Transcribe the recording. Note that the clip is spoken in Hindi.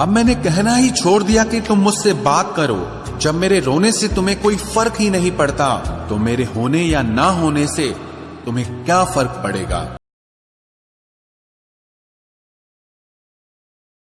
अब मैंने कहना ही छोड़ दिया कि तुम मुझसे बात करो। जब मेरे रोने से तुम्हें कोई फ़र्क ही नहीं पड़ता तो मेरे होने या ना होने से तुम्हें क्या फ़र्क पड़ेगा?